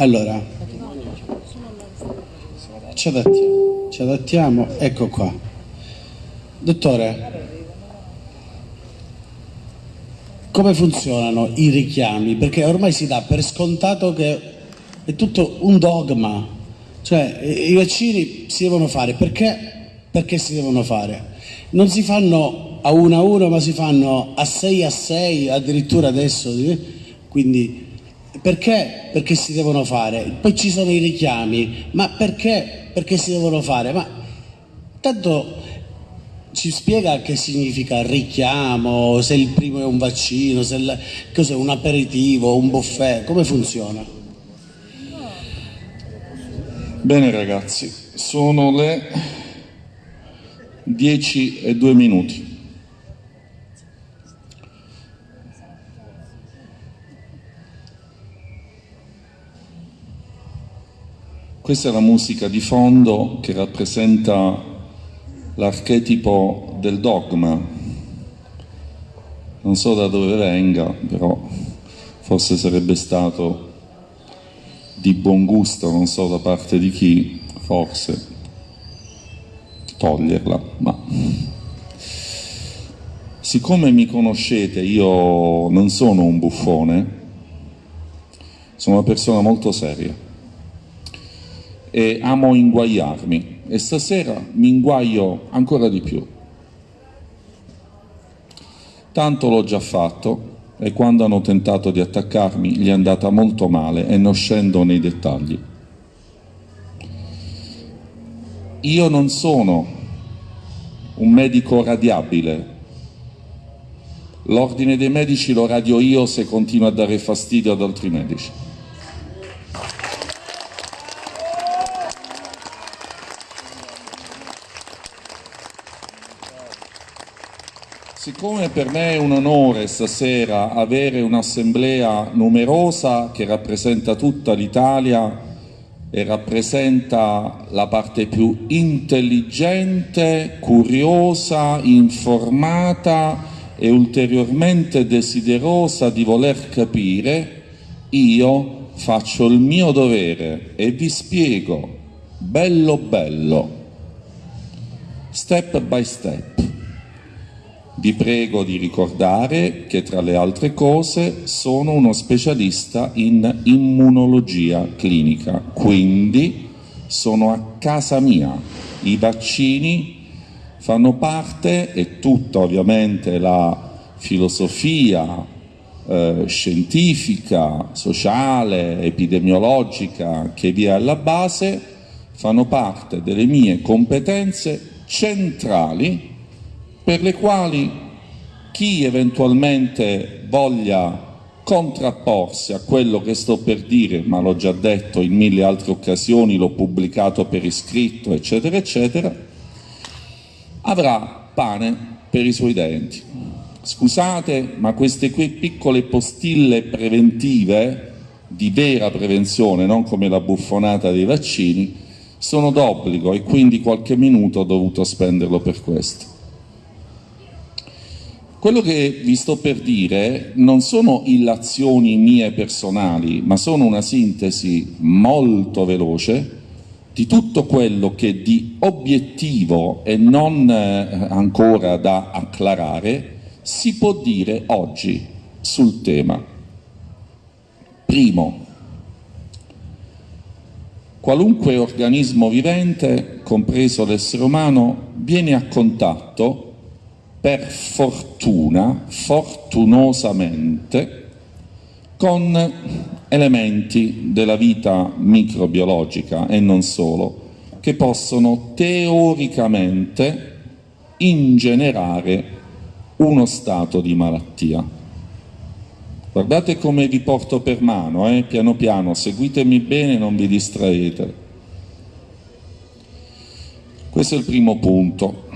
Allora, ci adattiamo, ci adattiamo, ecco qua. Dottore, come funzionano i richiami? Perché ormai si dà per scontato che è tutto un dogma, cioè i vaccini si devono fare, perché? Perché si devono fare? Non si fanno a uno a uno, ma si fanno a sei a sei, addirittura adesso, quindi perché? Perché si devono fare. Poi ci sono i richiami, ma perché? Perché si devono fare. Ma tanto ci spiega che significa richiamo, se il primo è un vaccino, se il, cos'è un aperitivo, un buffet, come funziona? Bene ragazzi, sono le 10 e 2 minuti. Questa è la musica di fondo che rappresenta l'archetipo del dogma. Non so da dove venga, però forse sarebbe stato di buon gusto, non so da parte di chi, forse, toglierla, ma siccome mi conoscete, io non sono un buffone, sono una persona molto seria e amo inguaiarmi e stasera mi inguaio ancora di più. Tanto l'ho già fatto e quando hanno tentato di attaccarmi gli è andata molto male e non scendo nei dettagli. Io non sono un medico radiabile. L'ordine dei medici lo radio io se continuo a dare fastidio ad altri medici. Siccome per me è un onore stasera avere un'assemblea numerosa che rappresenta tutta l'Italia e rappresenta la parte più intelligente, curiosa, informata e ulteriormente desiderosa di voler capire, io faccio il mio dovere e vi spiego bello bello, step by step vi prego di ricordare che tra le altre cose sono uno specialista in immunologia clinica, quindi sono a casa mia. I vaccini fanno parte e tutta ovviamente la filosofia eh, scientifica, sociale, epidemiologica che vi è alla base fanno parte delle mie competenze centrali per le quali chi eventualmente voglia contrapporsi a quello che sto per dire, ma l'ho già detto in mille altre occasioni, l'ho pubblicato per iscritto, eccetera, eccetera, avrà pane per i suoi denti. Scusate, ma queste qui piccole postille preventive, di vera prevenzione, non come la buffonata dei vaccini, sono d'obbligo e quindi qualche minuto ho dovuto spenderlo per questo. Quello che vi sto per dire non sono illazioni mie personali, ma sono una sintesi molto veloce di tutto quello che di obiettivo e non eh, ancora da acclarare si può dire oggi sul tema. Primo, qualunque organismo vivente, compreso l'essere umano, viene a contatto per fortuna, fortunosamente, con elementi della vita microbiologica e non solo, che possono teoricamente ingenerare uno stato di malattia. Guardate come vi porto per mano, eh? piano piano, seguitemi bene, non vi distraete. Questo è il primo punto.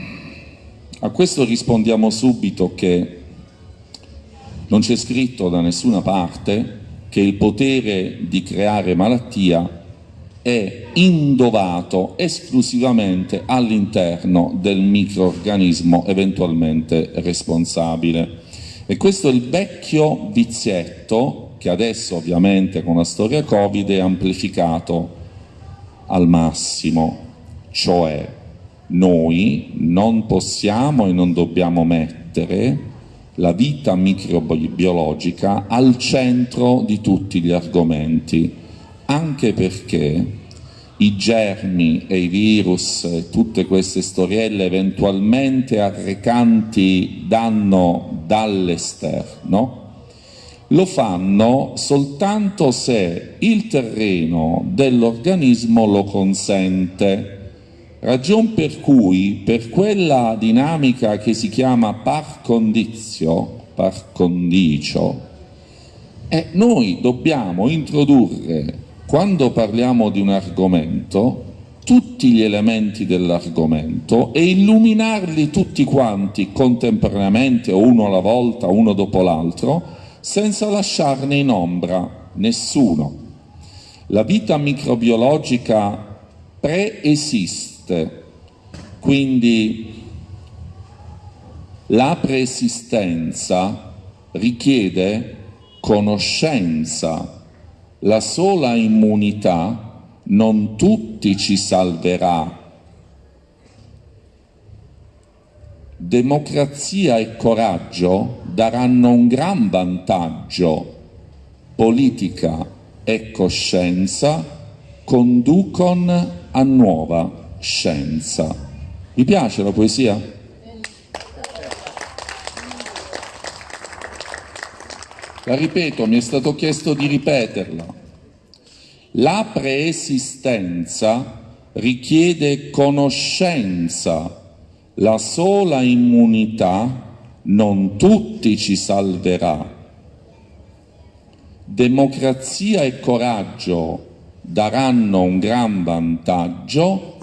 A questo rispondiamo subito che non c'è scritto da nessuna parte che il potere di creare malattia è indovato esclusivamente all'interno del microorganismo eventualmente responsabile. E questo è il vecchio vizietto che adesso ovviamente con la storia Covid è amplificato al massimo, cioè noi non possiamo e non dobbiamo mettere la vita microbiologica al centro di tutti gli argomenti, anche perché i germi e i virus e tutte queste storielle eventualmente arrecanti danno dall'esterno, lo fanno soltanto se il terreno dell'organismo lo consente. Ragion per cui per quella dinamica che si chiama par condizio, par condicio, eh, noi dobbiamo introdurre, quando parliamo di un argomento, tutti gli elementi dell'argomento e illuminarli tutti quanti contemporaneamente uno alla volta, uno dopo l'altro, senza lasciarne in ombra nessuno. La vita microbiologica preesiste esiste. Quindi la preesistenza richiede conoscenza. La sola immunità non tutti ci salverà. Democrazia e coraggio daranno un gran vantaggio. Politica e coscienza conducono a nuova scienza. Vi piace la poesia? La ripeto, mi è stato chiesto di ripeterla. La preesistenza richiede conoscenza, la sola immunità non tutti ci salverà. Democrazia e coraggio daranno un gran vantaggio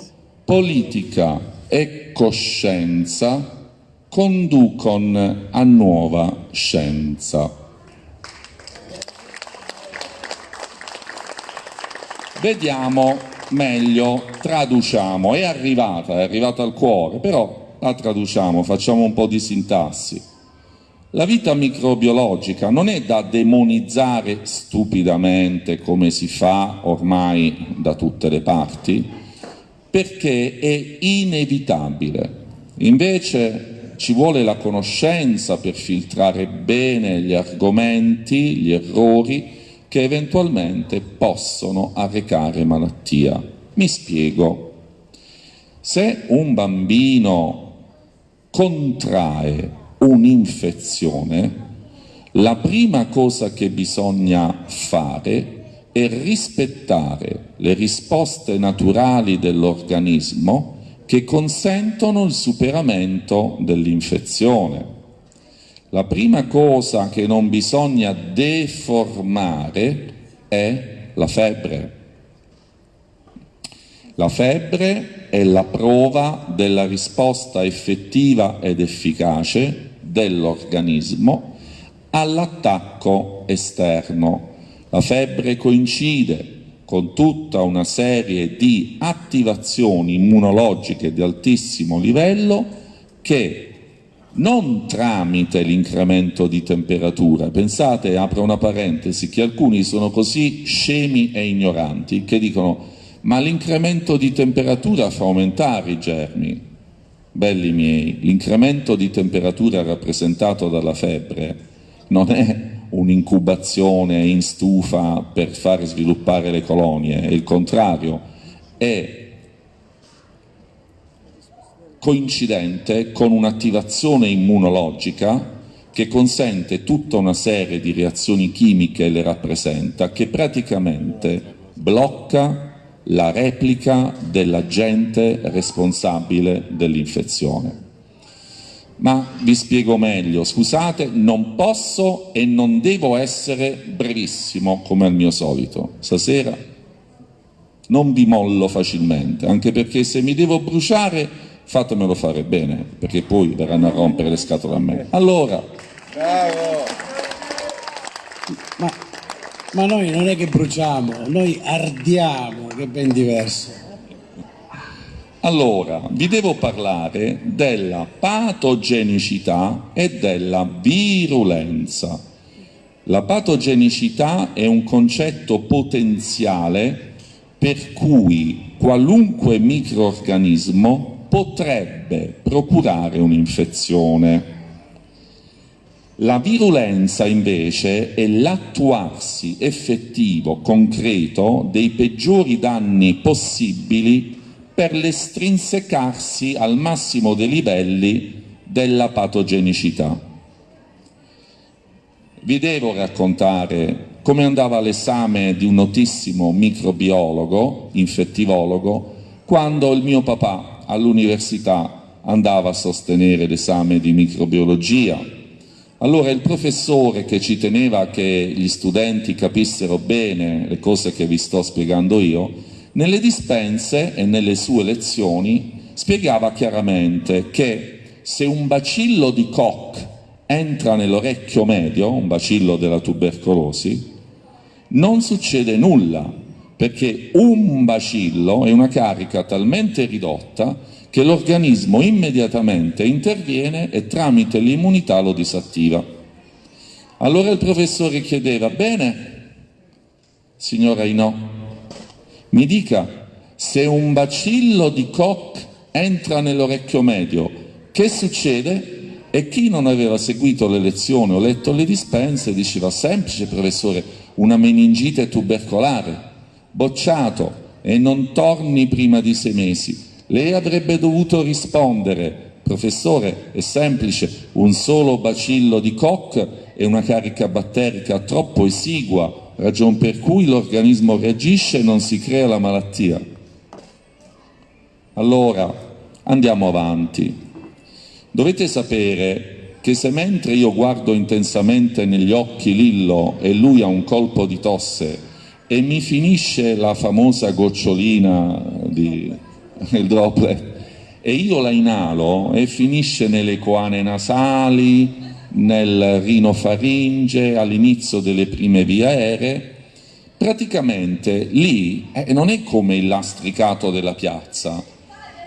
politica e coscienza conducono a nuova scienza. Vediamo meglio, traduciamo, è arrivata, è arrivata al cuore, però la traduciamo, facciamo un po' di sintassi. La vita microbiologica non è da demonizzare stupidamente come si fa ormai da tutte le parti, perché è inevitabile. Invece ci vuole la conoscenza per filtrare bene gli argomenti, gli errori che eventualmente possono arrecare malattia. Mi spiego. Se un bambino contrae un'infezione, la prima cosa che bisogna fare e rispettare le risposte naturali dell'organismo che consentono il superamento dell'infezione. La prima cosa che non bisogna deformare è la febbre. La febbre è la prova della risposta effettiva ed efficace dell'organismo all'attacco esterno la febbre coincide con tutta una serie di attivazioni immunologiche di altissimo livello che non tramite l'incremento di temperatura, pensate, apro una parentesi, che alcuni sono così scemi e ignoranti che dicono ma l'incremento di temperatura fa aumentare i germi. Belli miei, l'incremento di temperatura rappresentato dalla febbre non è un'incubazione in stufa per far sviluppare le colonie, è il contrario, è coincidente con un'attivazione immunologica che consente tutta una serie di reazioni chimiche le rappresenta, che praticamente blocca la replica dell'agente responsabile dell'infezione. Ma vi spiego meglio, scusate, non posso e non devo essere brevissimo come al mio solito. Stasera non vi mollo facilmente, anche perché se mi devo bruciare fatemelo fare bene, perché poi verranno a rompere le scatole a me. Allora, Bravo. Ma, ma noi non è che bruciamo, noi ardiamo, che è ben diverso. Allora, vi devo parlare della patogenicità e della virulenza. La patogenicità è un concetto potenziale per cui qualunque microorganismo potrebbe procurare un'infezione. La virulenza invece è l'attuarsi effettivo, concreto, dei peggiori danni possibili per l'estrinsecarsi al massimo dei livelli della patogenicità. Vi devo raccontare come andava l'esame di un notissimo microbiologo, infettivologo, quando il mio papà all'università andava a sostenere l'esame di microbiologia allora il professore che ci teneva che gli studenti capissero bene le cose che vi sto spiegando io, nelle dispense e nelle sue lezioni spiegava chiaramente che se un bacillo di Koch entra nell'orecchio medio, un bacillo della tubercolosi, non succede nulla, perché un bacillo è una carica talmente ridotta che l'organismo immediatamente interviene e tramite l'immunità lo disattiva. Allora il professore chiedeva, bene, signora Inò, mi dica, se un bacillo di Koch entra nell'orecchio medio, che succede? E chi non aveva seguito le lezioni o letto le dispense diceva semplice professore, una meningite tubercolare, bocciato e non torni prima di sei mesi. Lei avrebbe dovuto rispondere, professore, è semplice, un solo bacillo di Koch è una carica batterica troppo esigua, ragion per cui l'organismo reagisce e non si crea la malattia. Allora, andiamo avanti. Dovete sapere che se mentre io guardo intensamente negli occhi Lillo e lui ha un colpo di tosse e mi finisce la famosa gocciolina di il droplet, e io la inalo e finisce nelle coane nasali, nel rinofaringe, all'inizio delle prime vie aeree, praticamente lì eh, non è come il lastricato della piazza,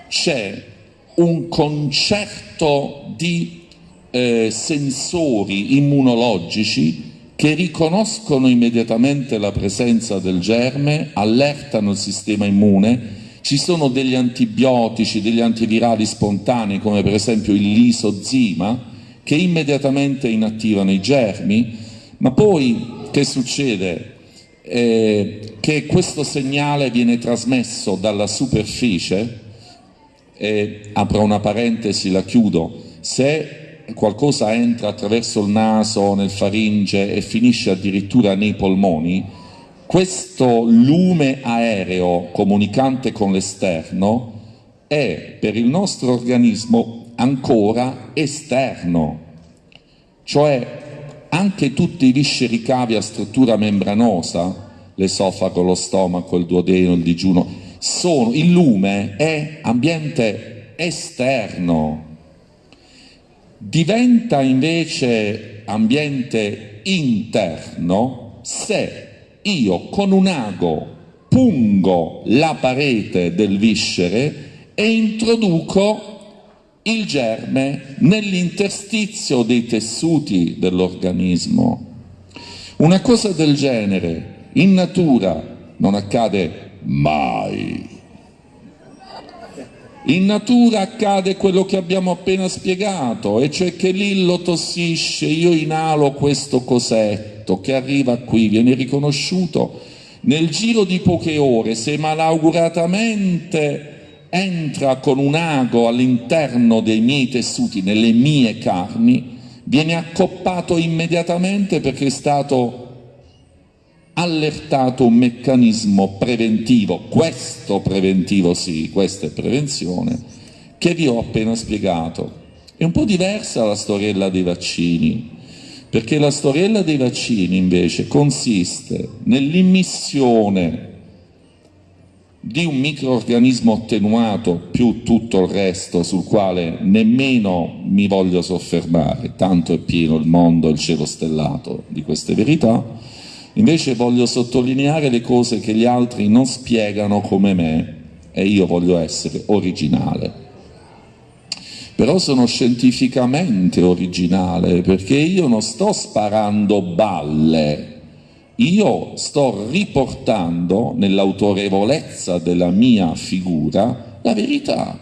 c'è un concerto di eh, sensori immunologici che riconoscono immediatamente la presenza del germe, allertano il sistema immune. Ci sono degli antibiotici, degli antivirali spontanei, come per esempio il lisozima, che immediatamente inattivano i germi, ma poi che succede? Eh, che questo segnale viene trasmesso dalla superficie, eh, apro una parentesi, la chiudo, se qualcosa entra attraverso il naso, nel faringe e finisce addirittura nei polmoni, questo lume aereo comunicante con l'esterno è per il nostro organismo ancora esterno, cioè anche tutti i visceri cavi a struttura membranosa, l'esofago, lo stomaco, il duodeno, il digiuno, sono, il lume è ambiente esterno. Diventa invece ambiente interno se io con un ago pungo la parete del viscere e introduco il germe nell'interstizio dei tessuti dell'organismo. Una cosa del genere in natura non accade mai. In natura accade quello che abbiamo appena spiegato, e cioè che Lillo tossisce, io inalo questo cosetto che arriva qui, viene riconosciuto, nel giro di poche ore, se malauguratamente entra con un ago all'interno dei miei tessuti, nelle mie carni, viene accoppato immediatamente perché è stato allertato un meccanismo preventivo, questo preventivo sì, questa è prevenzione, che vi ho appena spiegato. È un po' diversa la storiella dei vaccini, perché la storiella dei vaccini invece consiste nell'immissione di un microorganismo attenuato più tutto il resto sul quale nemmeno mi voglio soffermare, tanto è pieno il mondo, il cielo stellato di queste verità, Invece voglio sottolineare le cose che gli altri non spiegano come me e io voglio essere originale. però sono scientificamente originale perché io non sto sparando balle, io sto riportando nell'autorevolezza della mia figura la verità.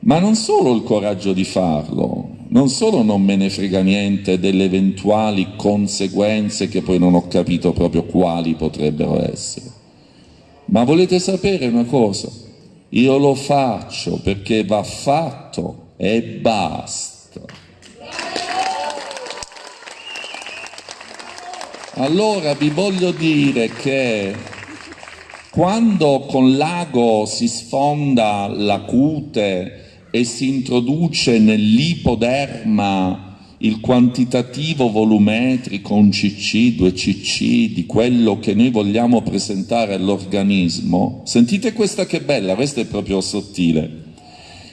Ma non solo il coraggio di farlo, non solo non me ne frega niente delle eventuali conseguenze che poi non ho capito proprio quali potrebbero essere, ma volete sapere una cosa? Io lo faccio perché va fatto e basta. Allora vi voglio dire che quando con l'ago si sfonda la cute e si introduce nell'ipoderma il quantitativo volumetrico, un CC, 2 CC, di quello che noi vogliamo presentare all'organismo, sentite questa che bella, questa è proprio sottile.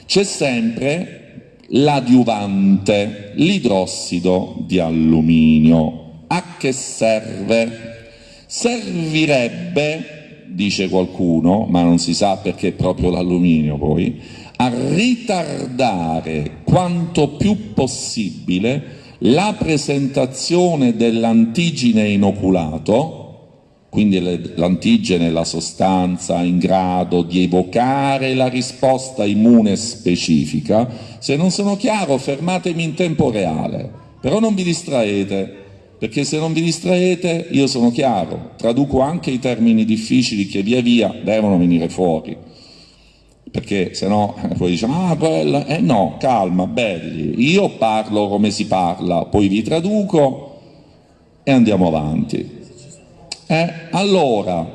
C'è sempre l'adiuvante, l'idrossido di alluminio. A che serve? Servirebbe, dice qualcuno, ma non si sa perché è proprio l'alluminio poi, a ritardare quanto più possibile la presentazione dell'antigene inoculato, quindi l'antigene è la sostanza in grado di evocare la risposta immune specifica. Se non sono chiaro fermatemi in tempo reale, però non vi distraete, perché se non vi distraete io sono chiaro, traduco anche i termini difficili che via via devono venire fuori perché se no eh, poi diciamo, ah quella, eh no, calma, belli, io parlo come si parla, poi vi traduco e andiamo avanti. Eh, allora,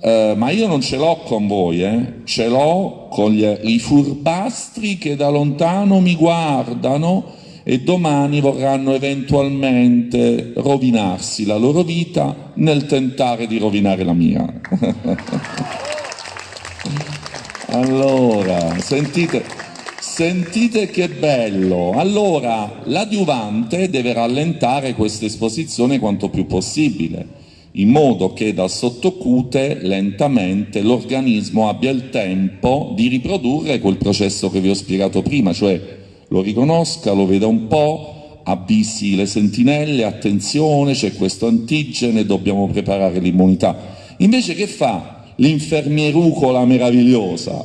eh, ma io non ce l'ho con voi, eh? ce l'ho con gli, i furbastri che da lontano mi guardano e domani vorranno eventualmente rovinarsi la loro vita nel tentare di rovinare la mia. Allora, sentite, sentite che bello. Allora, l'adiuvante deve rallentare questa esposizione quanto più possibile, in modo che dal sottocute lentamente l'organismo abbia il tempo di riprodurre quel processo che vi ho spiegato prima, cioè lo riconosca, lo veda un po', avvisi le sentinelle, attenzione, c'è questo antigene, dobbiamo preparare l'immunità. Invece che fa? l'infermierucola meravigliosa,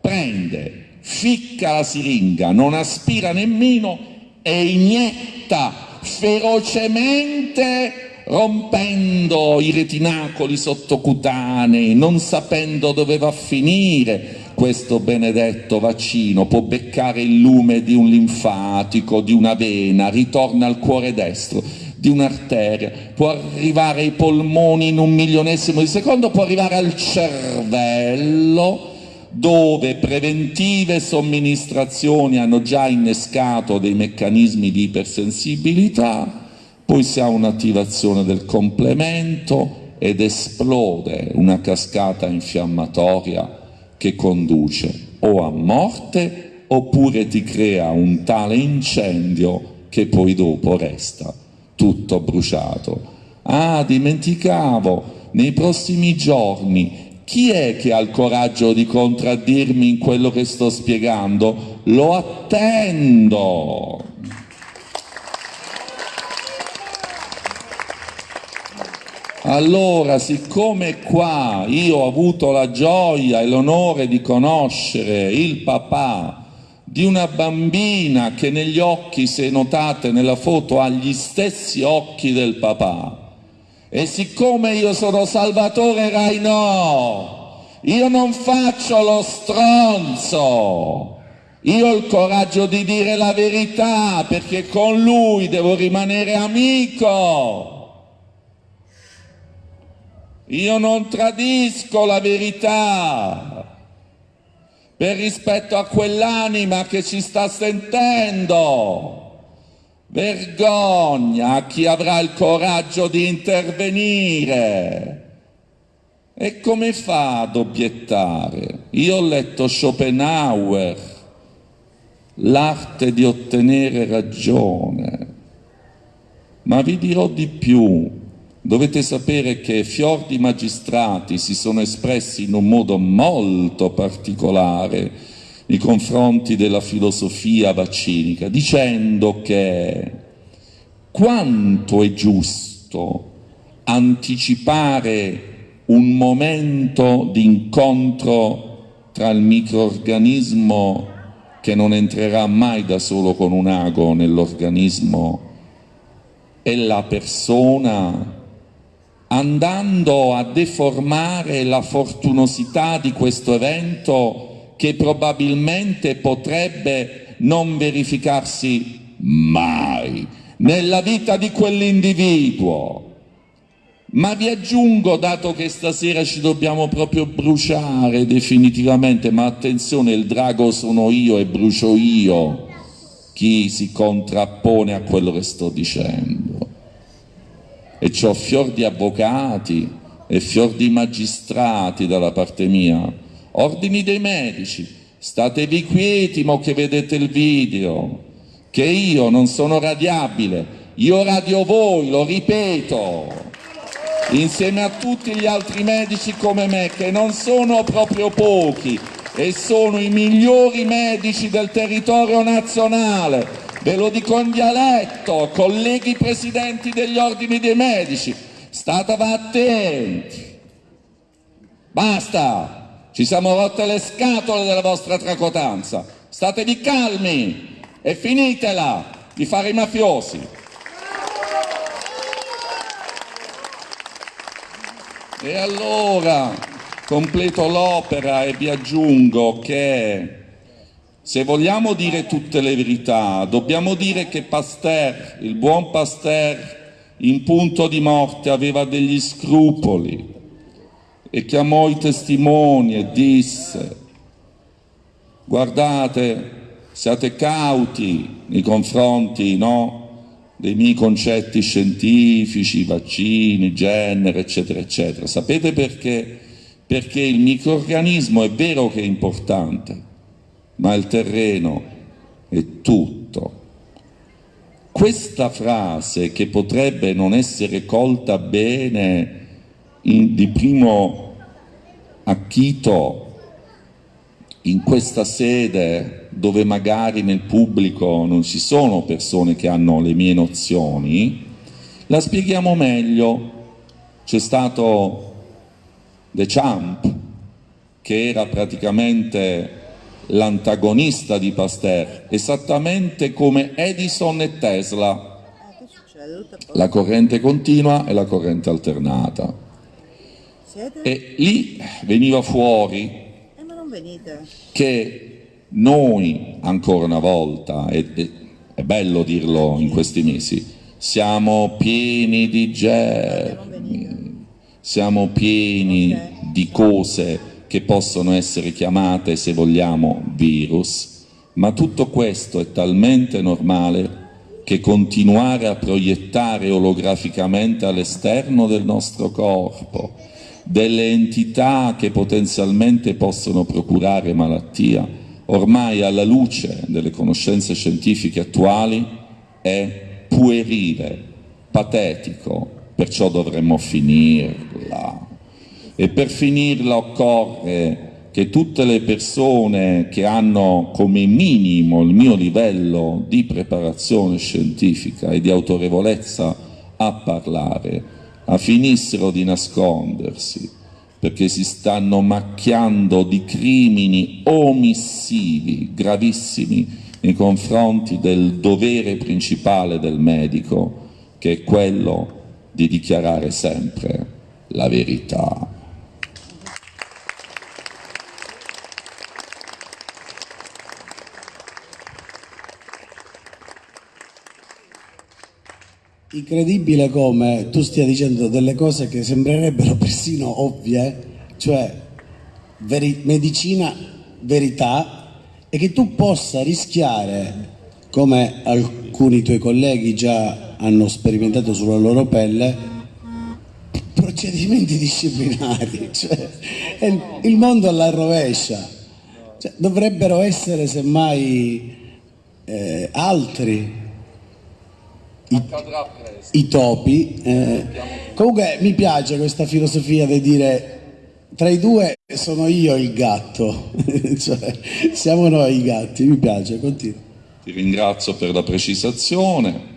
prende, ficca la siringa, non aspira nemmeno e inietta ferocemente rompendo i retinacoli sottocutanei, non sapendo dove va a finire questo benedetto vaccino, può beccare il lume di un linfatico, di una vena, ritorna al cuore destro di un'arteria, può arrivare ai polmoni in un milionesimo di secondo, può arrivare al cervello, dove preventive somministrazioni hanno già innescato dei meccanismi di ipersensibilità, poi si ha un'attivazione del complemento ed esplode una cascata infiammatoria che conduce o a morte oppure ti crea un tale incendio che poi dopo resta tutto bruciato. Ah, dimenticavo, nei prossimi giorni chi è che ha il coraggio di contraddirmi in quello che sto spiegando? Lo attendo. Allora, siccome qua io ho avuto la gioia e l'onore di conoscere il papà di una bambina che negli occhi, se notate nella foto, ha gli stessi occhi del papà. E siccome io sono Salvatore Rainò, io non faccio lo stronzo, io ho il coraggio di dire la verità perché con lui devo rimanere amico. Io non tradisco la verità per rispetto a quell'anima che ci sta sentendo. Vergogna a chi avrà il coraggio di intervenire. E come fa ad obiettare? Io ho letto Schopenhauer, l'arte di ottenere ragione, ma vi dirò di più. Dovete sapere che fior di magistrati si sono espressi in un modo molto particolare nei confronti della filosofia vaccinica, dicendo che quanto è giusto anticipare un momento di incontro tra il microorganismo che non entrerà mai da solo con un ago nell'organismo e la persona andando a deformare la fortunosità di questo evento che probabilmente potrebbe non verificarsi mai nella vita di quell'individuo. Ma vi aggiungo, dato che stasera ci dobbiamo proprio bruciare definitivamente, ma attenzione, il drago sono io e brucio io chi si contrappone a quello che sto dicendo. E ho fior di avvocati e fior di magistrati dalla parte mia, ordini dei medici, statevi quieti mo che vedete il video, che io non sono radiabile, io radio voi, lo ripeto. Insieme a tutti gli altri medici come me, che non sono proprio pochi e sono i migliori medici del territorio nazionale. Ve lo dico in dialetto, colleghi presidenti degli ordini dei medici, statevi attenti. Basta, ci siamo rotte le scatole della vostra tracotanza. Statevi calmi e finitela di fare i mafiosi. E allora completo l'opera e vi aggiungo che se vogliamo dire tutte le verità, dobbiamo dire che Pasteur, il buon Pasteur, in punto di morte aveva degli scrupoli e chiamò i testimoni e disse guardate, siate cauti nei confronti no, dei miei concetti scientifici, vaccini, genere, eccetera, eccetera. Sapete perché? Perché il microorganismo è vero che è importante, ma il terreno è tutto. Questa frase che potrebbe non essere colta bene in, di primo acchito in questa sede dove magari nel pubblico non ci sono persone che hanno le mie nozioni, la spieghiamo meglio. C'è stato De Champ, che era praticamente l'antagonista di Pasteur, esattamente come Edison e Tesla, la corrente continua e la corrente alternata. E lì veniva fuori che noi, ancora una volta, e, è bello dirlo in questi mesi, siamo pieni di germi, siamo pieni di cose che possono essere chiamate, se vogliamo, virus, ma tutto questo è talmente normale che continuare a proiettare olograficamente all'esterno del nostro corpo delle entità che potenzialmente possono procurare malattia, ormai alla luce delle conoscenze scientifiche attuali è puerile, patetico, perciò dovremmo finirla. E per finirla occorre che tutte le persone che hanno come minimo il mio livello di preparazione scientifica e di autorevolezza a parlare a finissero di nascondersi perché si stanno macchiando di crimini omissivi gravissimi nei confronti del dovere principale del medico, che è quello di dichiarare sempre la verità. Incredibile come tu stia dicendo delle cose che sembrerebbero persino ovvie, cioè veri medicina, verità, e che tu possa rischiare, come alcuni tuoi colleghi già hanno sperimentato sulla loro pelle, procedimenti disciplinari, cioè il mondo alla rovescia. Cioè, dovrebbero essere semmai eh, altri i, i topi. Eh. Comunque mi piace questa filosofia di dire tra i due sono io il gatto, cioè, siamo noi i gatti, mi piace, continua. Ti ringrazio per la precisazione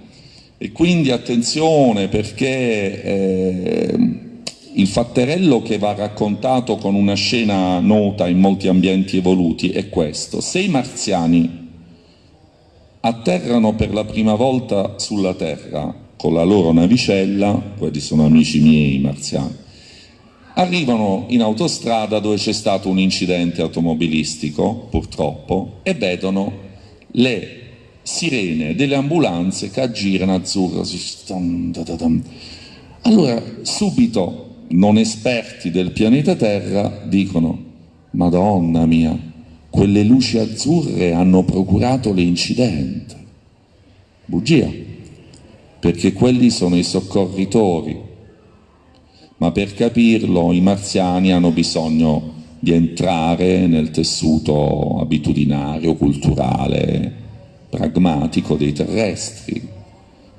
e quindi attenzione perché eh, il fatterello che va raccontato con una scena nota in molti ambienti evoluti è questo. Se i marziani atterrano per la prima volta sulla Terra con la loro navicella, quelli sono amici miei marziani, arrivano in autostrada dove c'è stato un incidente automobilistico, purtroppo, e vedono le sirene delle ambulanze che aggirano azzurro. Allora, subito, non esperti del pianeta Terra dicono, Madonna mia, quelle luci azzurre hanno procurato l'incidente. Bugia, perché quelli sono i soccorritori. Ma per capirlo i marziani hanno bisogno di entrare nel tessuto abitudinario, culturale, pragmatico dei terrestri.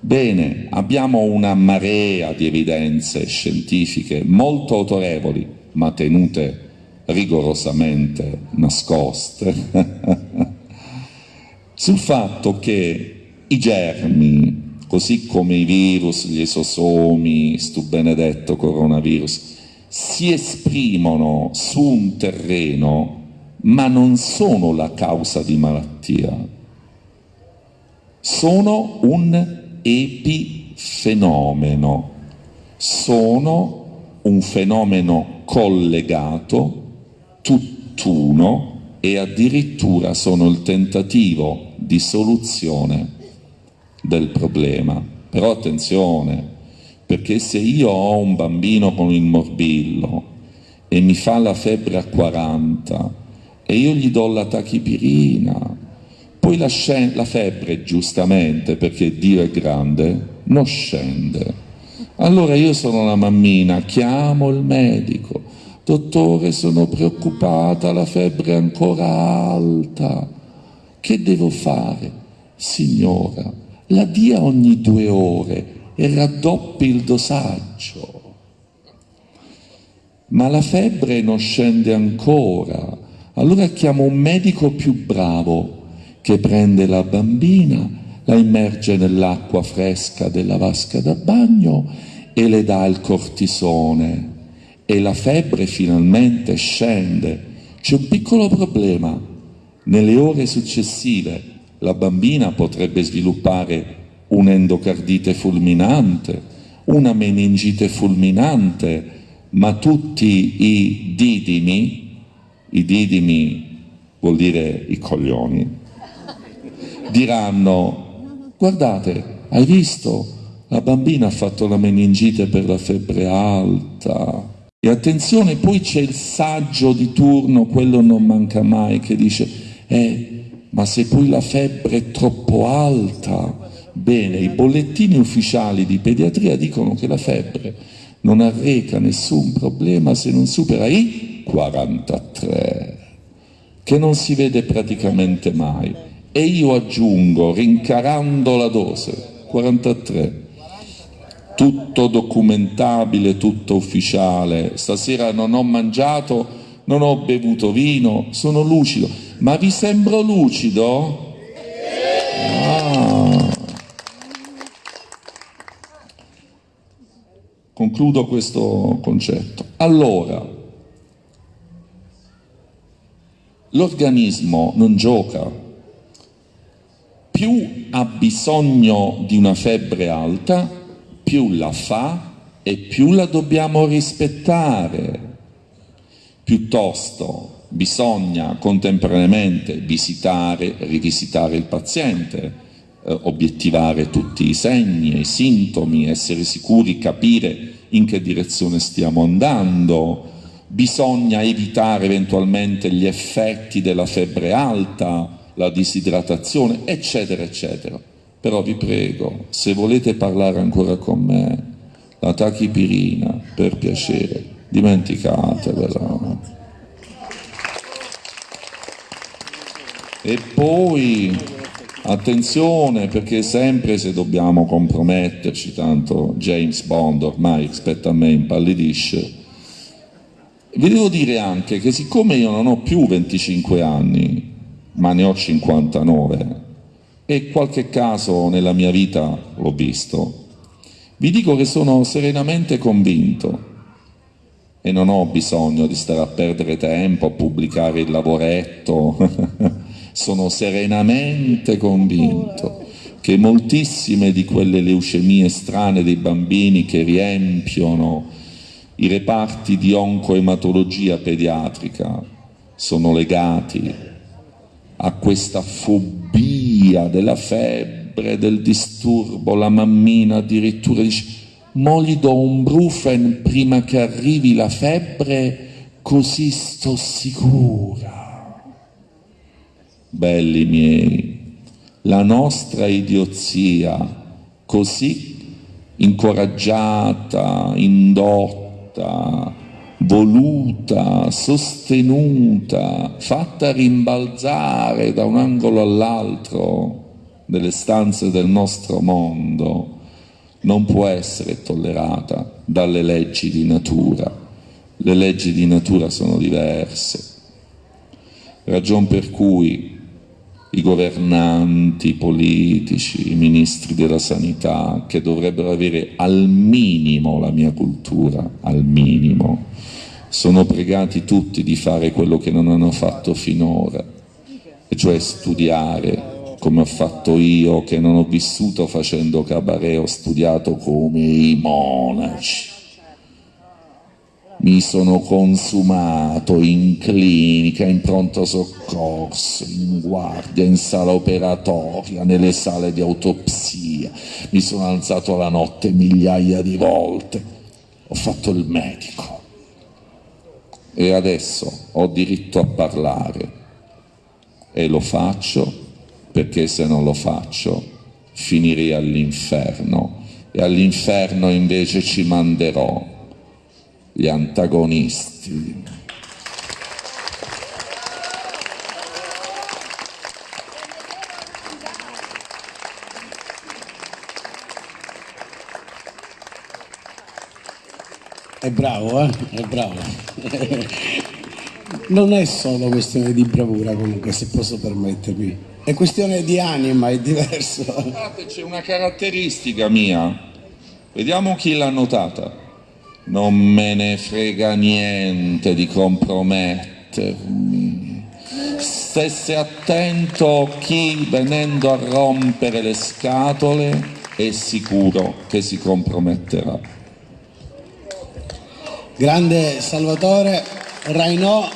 Bene, abbiamo una marea di evidenze scientifiche molto autorevoli, ma tenute rigorosamente nascoste, sul fatto che i germi, così come i virus, gli esosomi, stu benedetto coronavirus, si esprimono su un terreno ma non sono la causa di malattia, sono un epifenomeno, sono un fenomeno collegato tutt'uno e addirittura sono il tentativo di soluzione del problema. Però attenzione, perché se io ho un bambino con il morbillo e mi fa la febbre a 40 e io gli do la tachipirina, poi la, la febbre giustamente, perché Dio è grande, non scende. Allora io sono la mammina, chiamo il medico, Dottore, sono preoccupata, la febbre è ancora alta. Che devo fare? Signora, la dia ogni due ore e raddoppi il dosaggio. Ma la febbre non scende ancora. Allora chiamo un medico più bravo che prende la bambina, la immerge nell'acqua fresca della vasca da bagno e le dà il cortisone e la febbre finalmente scende. C'è un piccolo problema. Nelle ore successive la bambina potrebbe sviluppare un'endocardite fulminante, una meningite fulminante, ma tutti i didimi, i didimi vuol dire i coglioni, diranno guardate, hai visto? La bambina ha fatto la meningite per la febbre alta, e attenzione, poi c'è il saggio di turno, quello non manca mai, che dice, eh, ma se poi la febbre è troppo alta, bene, i bollettini ufficiali di pediatria dicono che la febbre non arreca nessun problema se non supera i 43, che non si vede praticamente mai. E io aggiungo, rincarando la dose, 43 tutto documentabile, tutto ufficiale. Stasera non ho mangiato, non ho bevuto vino, sono lucido. Ma vi sembro lucido? Ah. Concludo questo concetto. Allora, l'organismo non gioca, più ha bisogno di una febbre alta, più la fa e più la dobbiamo rispettare. Piuttosto bisogna contemporaneamente visitare, rivisitare il paziente, eh, obiettivare tutti i segni e i sintomi, essere sicuri, capire in che direzione stiamo andando, bisogna evitare eventualmente gli effetti della febbre alta, la disidratazione, eccetera, eccetera. Però vi prego, se volete parlare ancora con me, la tachipirina, per piacere, dimenticatevela. E poi, attenzione, perché sempre se dobbiamo comprometterci, tanto James Bond ormai rispetto a me impallidisce, Vi devo dire anche che siccome io non ho più 25 anni, ma ne ho 59, e qualche caso nella mia vita l'ho visto, vi dico che sono serenamente convinto. E non ho bisogno di stare a perdere tempo a pubblicare il lavoretto, sono serenamente convinto che moltissime di quelle leucemie strane dei bambini che riempiono i reparti di oncoematologia pediatrica sono legati a questa fobia della febbre, del disturbo, la mammina addirittura dice mo gli do un brufen prima che arrivi la febbre così sto sicura. Belli miei, la nostra idiozia così incoraggiata, indotta, voluta, sostenuta, fatta rimbalzare da un angolo all'altro delle stanze del nostro mondo, non può essere tollerata dalle leggi di natura. Le leggi di natura sono diverse. Ragion per cui i governanti politici, i ministri della sanità, che dovrebbero avere al minimo la mia cultura, al minimo, sono pregati tutti di fare quello che non hanno fatto finora, e cioè studiare come ho fatto io, che non ho vissuto facendo cabaret, ho studiato come i monaci. Mi sono consumato in clinica, in pronto soccorso, in guardia, in sala operatoria, nelle sale di autopsia, mi sono alzato la notte migliaia di volte, ho fatto il medico e adesso ho diritto a parlare e lo faccio perché se non lo faccio finirei all'inferno e all'inferno invece ci manderò gli antagonisti. È bravo, eh? È bravo. Non è solo questione di bravura comunque, se posso permettermi. È questione di anima, è diverso. Guardate, c'è una caratteristica mia. Vediamo chi l'ha notata non me ne frega niente di compromettermi. Stesse attento chi venendo a rompere le scatole è sicuro che si comprometterà. Grande Salvatore Rainò